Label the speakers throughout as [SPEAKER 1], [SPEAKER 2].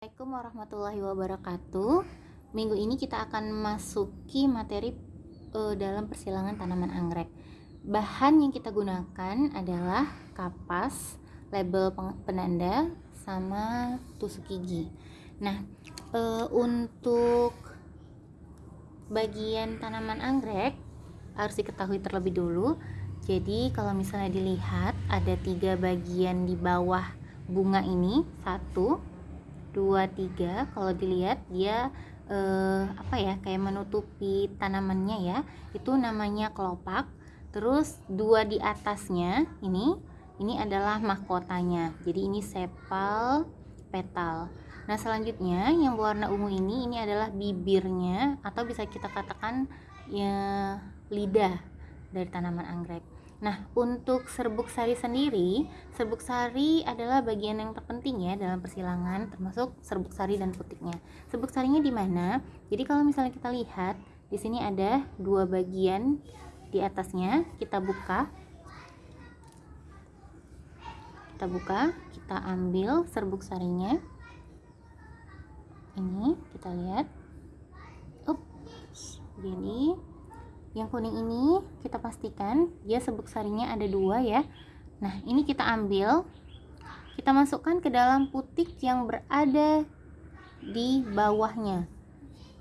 [SPEAKER 1] Assalamualaikum warahmatullahi wabarakatuh. Minggu ini kita akan masuki materi uh, dalam persilangan tanaman anggrek. Bahan yang kita gunakan adalah kapas, label penanda, sama tusuk gigi. Nah, uh, untuk bagian tanaman anggrek harus diketahui terlebih dulu. Jadi kalau misalnya dilihat ada tiga bagian di bawah bunga ini, satu, dua tiga kalau dilihat dia eh, apa ya kayak menutupi tanamannya ya. Itu namanya kelopak. Terus dua di atasnya ini ini adalah mahkotanya. Jadi ini sepal petal. Nah selanjutnya yang berwarna ungu ini ini adalah bibirnya atau bisa kita katakan ya lidah dari tanaman anggrek Nah, untuk serbuk sari sendiri, serbuk sari adalah bagian yang terpenting ya dalam persilangan, termasuk serbuk sari dan putiknya. Serbuk sarinya di mana? Jadi kalau misalnya kita lihat, di sini ada dua bagian di atasnya, kita buka. Kita buka, kita ambil serbuk sarinya. Ini kita lihat. Ups, jadi yang kuning ini kita pastikan dia sebuk sarinya ada dua ya. Nah ini kita ambil. Kita masukkan ke dalam putik yang berada di bawahnya.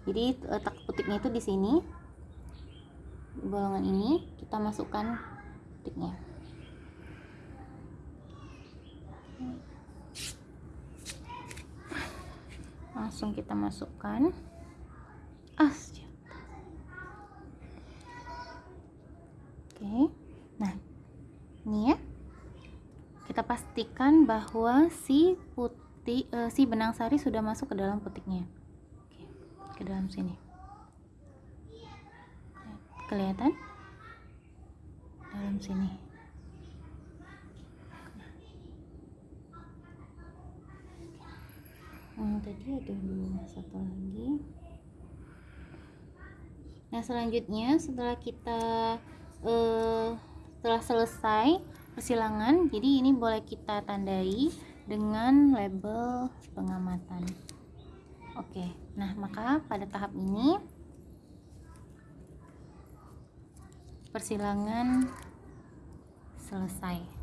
[SPEAKER 1] Jadi letak putiknya itu di sini. Bolongan ini kita masukkan putiknya. Langsung kita masukkan. Ah Oke. Nah, ini ya. Kita pastikan bahwa si putih uh, si benang sari sudah masuk ke dalam putiknya. Oke, ke dalam sini. Kelihatan? Dalam sini. Hmm, tadi ada dua satu lagi. Nah, selanjutnya setelah kita uh, setelah selesai persilangan jadi ini boleh kita tandai dengan label pengamatan. Oke nah maka pada tahap ini persilangan selesai.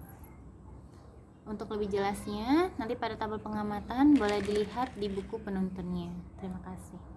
[SPEAKER 1] Untuk lebih jelasnya nanti pada tabel pengamatan boleh dilihat di buku penuntunnya terima kasih